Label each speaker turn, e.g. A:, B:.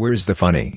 A: Where's the funny?